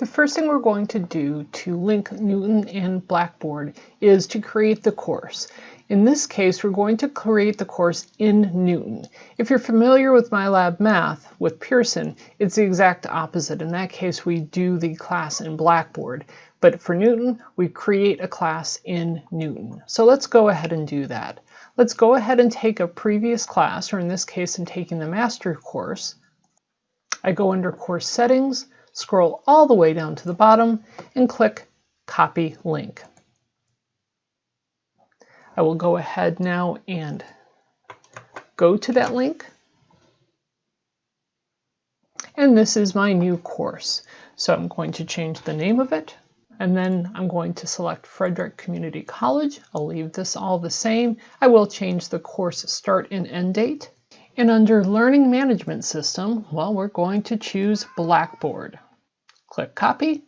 The first thing we're going to do to link Knewton and Blackboard is to create the course. In this case, we're going to create the course in Knewton. If you're familiar with MyLab Math with Pearson, it's the exact opposite. In that case, we do the class in Blackboard. But for Knewton, we create a class in Knewton. So let's go ahead and do that. Let's go ahead and take a previous class, or in this case, I'm taking the master course. I go under Course Settings, scroll all the way down to the bottom, and click Copy Link. I will go ahead now and go to that link. And this is my new course. So I'm going to change the name of it. And then I'm going to select Frederick Community College. I'll leave this all the same. I will change the course start and end date. And under Learning Management System, well, we're going to choose Blackboard. Click Copy.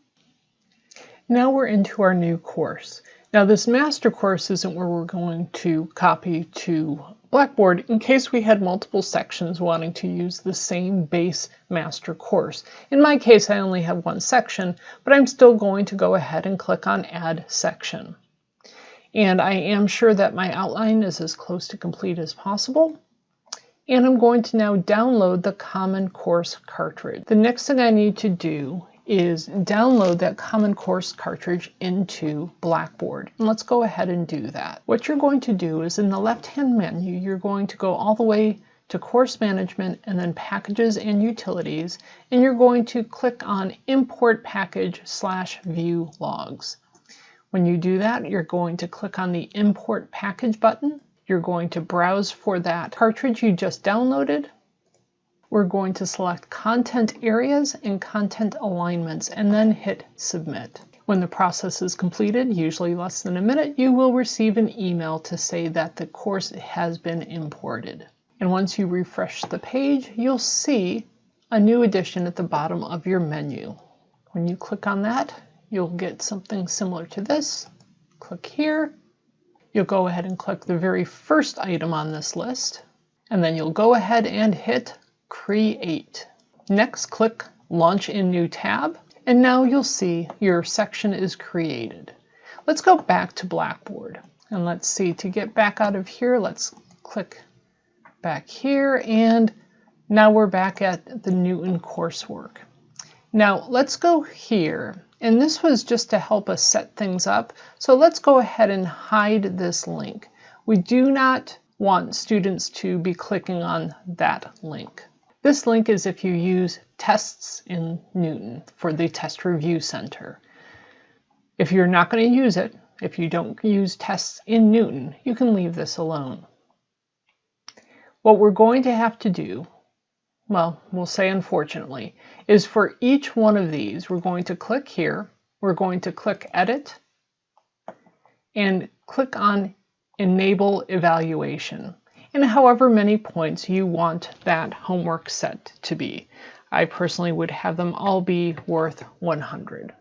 Now we're into our new course. Now this master course isn't where we're going to copy to Blackboard in case we had multiple sections wanting to use the same base master course. In my case, I only have one section, but I'm still going to go ahead and click on Add Section. And I am sure that my outline is as close to complete as possible and I'm going to now download the Common Course cartridge. The next thing I need to do is download that Common Course cartridge into Blackboard. And let's go ahead and do that. What you're going to do is in the left-hand menu, you're going to go all the way to Course Management and then Packages and Utilities, and you're going to click on Import Package slash View Logs. When you do that, you're going to click on the Import Package button, you're going to browse for that cartridge you just downloaded. We're going to select content areas and content alignments and then hit submit. When the process is completed, usually less than a minute, you will receive an email to say that the course has been imported. And once you refresh the page, you'll see a new addition at the bottom of your menu. When you click on that, you'll get something similar to this. Click here, You'll go ahead and click the very first item on this list, and then you'll go ahead and hit Create. Next, click Launch in New Tab, and now you'll see your section is created. Let's go back to Blackboard, and let's see, to get back out of here, let's click back here, and now we're back at the Knewton coursework. Now let's go here and this was just to help us set things up. So let's go ahead and hide this link. We do not want students to be clicking on that link. This link is if you use tests in Knewton for the Test Review Center. If you're not going to use it, if you don't use tests in Knewton, you can leave this alone. What we're going to have to do well, we'll say unfortunately, is for each one of these, we're going to click here, we're going to click Edit, and click on Enable Evaluation, and however many points you want that homework set to be. I personally would have them all be worth 100.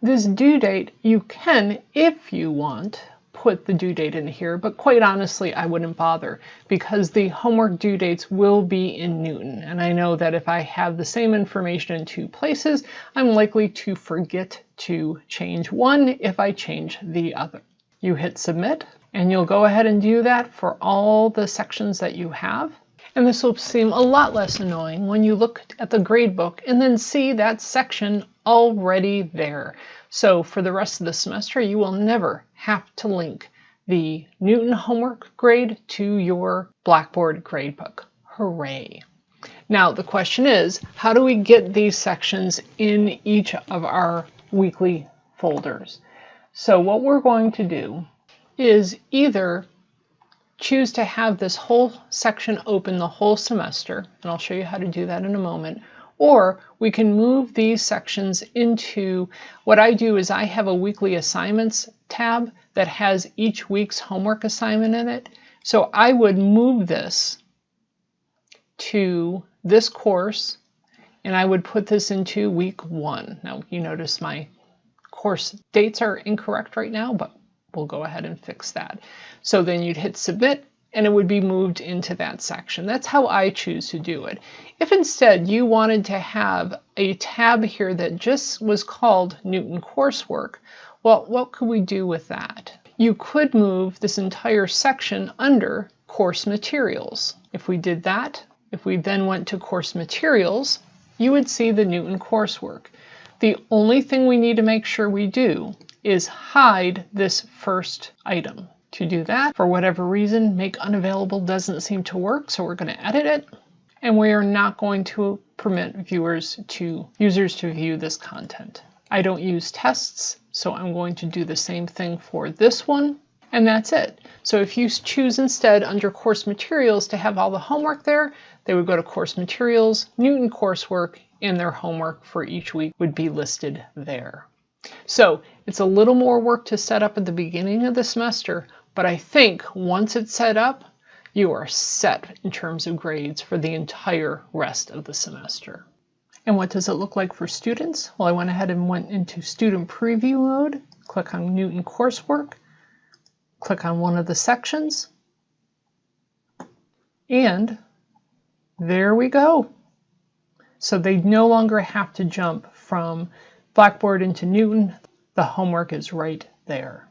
This due date, you can, if you want, put the due date in here, but quite honestly, I wouldn't bother because the homework due dates will be in Knewton. And I know that if I have the same information in two places, I'm likely to forget to change one if I change the other. You hit submit and you'll go ahead and do that for all the sections that you have. And this will seem a lot less annoying when you look at the gradebook and then see that section already there. So for the rest of the semester, you will never have to link the Knewton homework grade to your Blackboard gradebook. Hooray! Now the question is, how do we get these sections in each of our weekly folders? So what we're going to do is either choose to have this whole section open the whole semester, and I'll show you how to do that in a moment, or we can move these sections into, what I do is I have a weekly assignments tab that has each week's homework assignment in it. So I would move this to this course and I would put this into week one. Now you notice my course dates are incorrect right now, but we'll go ahead and fix that. So then you'd hit submit and it would be moved into that section. That's how I choose to do it. If instead you wanted to have a tab here that just was called Knewton Coursework, well, what could we do with that? You could move this entire section under Course Materials. If we did that, if we then went to Course Materials, you would see the Knewton Coursework. The only thing we need to make sure we do is hide this first item. To do that, for whatever reason, make unavailable doesn't seem to work, so we're going to edit it. And we are not going to permit viewers to users to view this content. I don't use tests, so I'm going to do the same thing for this one, and that's it. So if you choose instead under course materials to have all the homework there, they would go to course materials, Knewton coursework, and their homework for each week would be listed there. So it's a little more work to set up at the beginning of the semester, but I think once it's set up, you are set in terms of grades for the entire rest of the semester. And what does it look like for students? Well, I went ahead and went into student preview mode, click on Knewton coursework, click on one of the sections, and there we go. So they no longer have to jump from Blackboard into Knewton. The homework is right there.